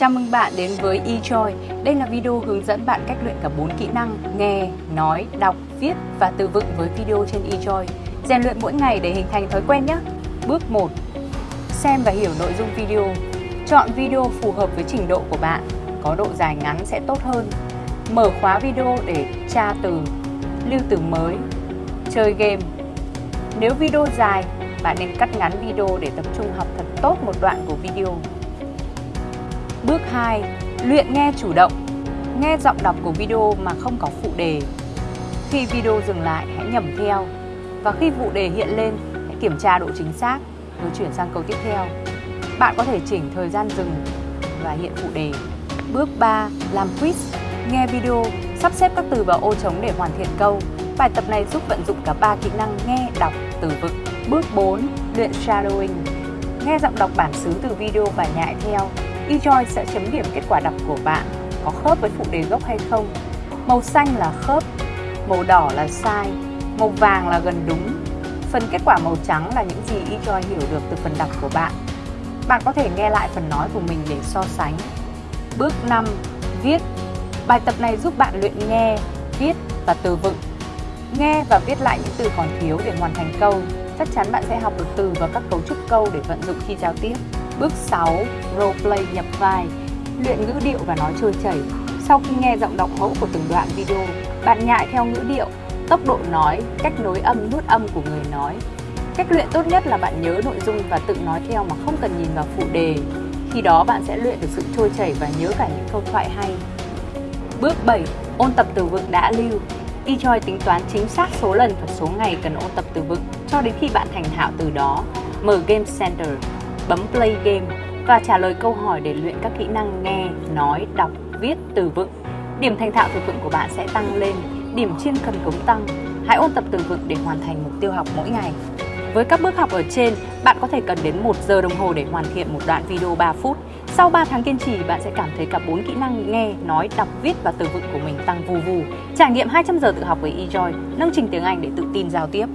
Chào mừng bạn đến với eJoy. Đây là video hướng dẫn bạn cách luyện cả 4 kỹ năng nghe, nói, đọc, viết và từ vựng với video trên eJoy. Rèn luyện mỗi ngày để hình thành thói quen nhé. Bước 1. Xem và hiểu nội dung video. Chọn video phù hợp với trình độ của bạn, có độ dài ngắn sẽ tốt hơn. Mở khóa video để tra từ, lưu từ mới, chơi game. Nếu video dài, bạn nên cắt ngắn video để tập trung học thật tốt một đoạn của video. Bước 2. Luyện nghe chủ động. Nghe giọng đọc của video mà không có phụ đề. Khi video dừng lại, hãy nhẩm theo. Và khi phụ đề hiện lên, hãy kiểm tra độ chính xác rồi chuyển sang câu tiếp theo. Bạn có thể chỉnh thời gian dừng và hiện phụ đề. Bước 3. Làm quiz. Nghe video, sắp xếp các từ vào ô trống để hoàn thiện câu. Bài tập này giúp vận dụng cả ba kỹ năng nghe, đọc, từ vựng. Bước 4. Luyện shadowing. Nghe giọng đọc bản xứ từ video và nhại theo eJoy sẽ chấm điểm kết quả đọc của bạn có khớp với phụ đề gốc hay không. Màu xanh là khớp, màu đỏ là sai, màu vàng là gần đúng. Phần kết quả màu trắng là những gì eJoy hiểu được từ phần đọc của bạn. Bạn có thể nghe lại phần nói của mình để so sánh. Bước 5. Viết Bài tập này giúp bạn luyện nghe, viết và từ vựng. Nghe và viết lại những từ còn thiếu để hoàn thành câu. Chắc chắn bạn sẽ học được từ và các cấu trúc câu để vận dụng khi giao tiếp. Bước 6. Roleplay nhập vai Luyện ngữ điệu và nói trôi chảy Sau khi nghe giọng đọc mẫu của từng đoạn video, bạn nhại theo ngữ điệu, tốc độ nói, cách nối âm nuốt âm của người nói. Cách luyện tốt nhất là bạn nhớ nội dung và tự nói theo mà không cần nhìn vào phụ đề. Khi đó bạn sẽ luyện được sự trôi chảy và nhớ cả những câu thoại hay. Bước 7. Ôn tập từ vựng đã lưu eJoy tính toán chính xác số lần và số ngày cần ôn tập từ vựng cho đến khi bạn thành thạo từ đó. Mở Game Center bấm play game và trả lời câu hỏi để luyện các kỹ năng nghe, nói, đọc, viết, từ vựng. Điểm thành thạo từ vựng của bạn sẽ tăng lên, điểm chuyên cần cống tăng. Hãy ôn tập từ vựng để hoàn thành mục tiêu học mỗi ngày. Với các bước học ở trên, bạn có thể cần đến 1 giờ đồng hồ để hoàn thiện một đoạn video 3 phút. Sau 3 tháng kiên trì, bạn sẽ cảm thấy cả 4 kỹ năng nghe, nói, đọc, viết và từ vựng của mình tăng vù vù. Trải nghiệm 200 giờ tự học với eJoy, nâng trình tiếng Anh để tự tin giao tiếp.